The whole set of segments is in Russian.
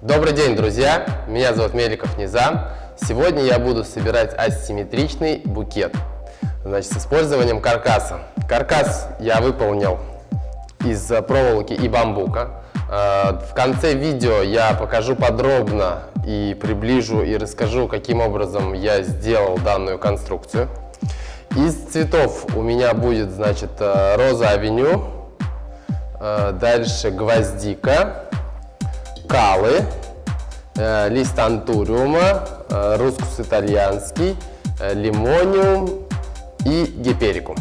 Добрый день, друзья! Меня зовут Меликов Низам. Сегодня я буду собирать асимметричный букет значит, с использованием каркаса. Каркас я выполнил из проволоки и бамбука. Э, в конце видео я покажу подробно и приближу и расскажу, каким образом я сделал данную конструкцию. Из цветов у меня будет, значит, э, роза авеню, э, дальше гвоздика, калы, э, лист антуриума, э, рускус итальянский, э, лимониум и гиперикум.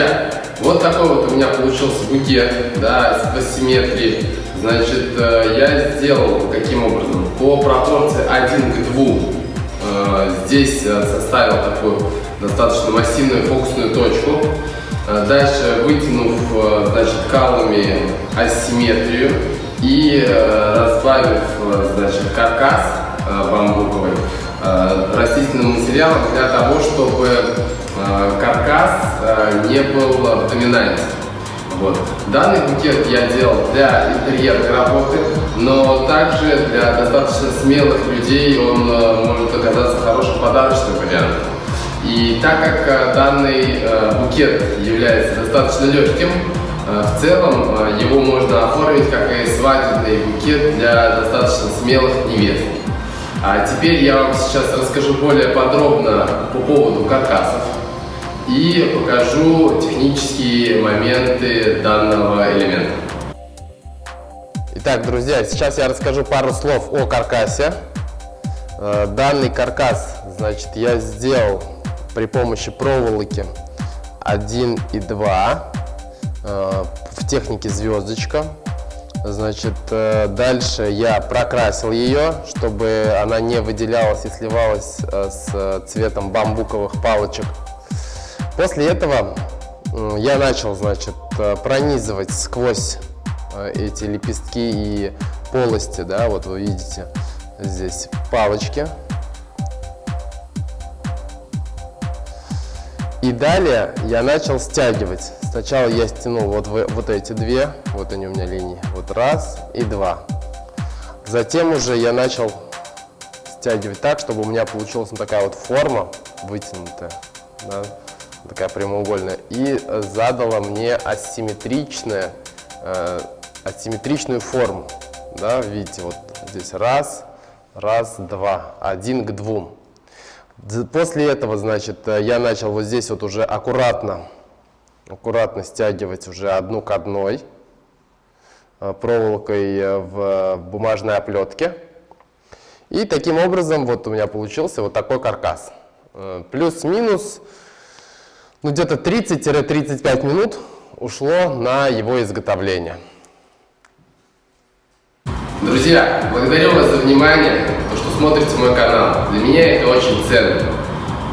Друзья, вот такой вот у меня получился букет, да, по симметрии. Значит, э, я сделал каким образом? По пропорции 1 к 2. Э, здесь э, составил такую достаточно массивную фокусную точку. Дальше вытянув, значит, калами асимметрию и разбавив, значит, каркас бамбуковый растительным материалом для того, чтобы каркас э, не был доминантен. Вот. Данный букет я делал для интерьерной работы, но также для достаточно смелых людей он э, может оказаться хорошим подарочным вариантом. И так как данный букет является достаточно легким, в целом его можно оформить как и свадебный букет для достаточно смелых невест. А теперь я вам сейчас расскажу более подробно по поводу каркасов и покажу технические моменты данного элемента. Итак, друзья, сейчас я расскажу пару слов о каркасе. Э, данный каркас, значит, я сделал при помощи проволоки 1 и 2 э, в технике звездочка. Значит, э, дальше я прокрасил ее, чтобы она не выделялась и сливалась с цветом бамбуковых палочек. После этого я начал, значит, пронизывать сквозь эти лепестки и полости, да, вот вы видите, здесь палочки. И далее я начал стягивать. Сначала я стянул вот, вот эти две, вот они у меня линии, вот раз и два. Затем уже я начал стягивать так, чтобы у меня получилась вот такая вот форма вытянутая, да, такая прямоугольная. И задала мне асимметричная, э, асимметричную форму. Да, видите, вот здесь раз, Раз, два. Один к двум. После этого, значит, э, я начал вот здесь вот уже аккуратно, аккуратно стягивать уже одну к одной э, проволокой э, в бумажной оплетке. И таким образом вот у меня получился вот такой каркас. Плюс-минус, ну где-то 30-35 минут ушло на его изготовление. Друзья, благодарю вас за внимание, то, что смотрите мой канал. Для меня это очень ценно.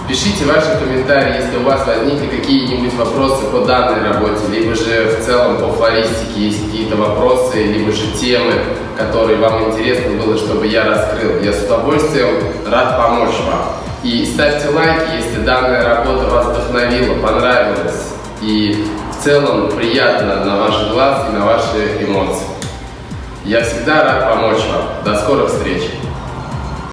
Пишите ваши комментарии, если у вас возникли какие-нибудь вопросы по данной работе, либо же в целом по флористике есть какие-то вопросы, либо же темы, которые вам интересно было, чтобы я раскрыл. Я с удовольствием рад помочь вам. И ставьте лайки, если данная работа вас вдохновила, понравилась и в целом приятно на ваш глаз и на ваши эмоции. Я всегда рад помочь вам. До скорых встреч!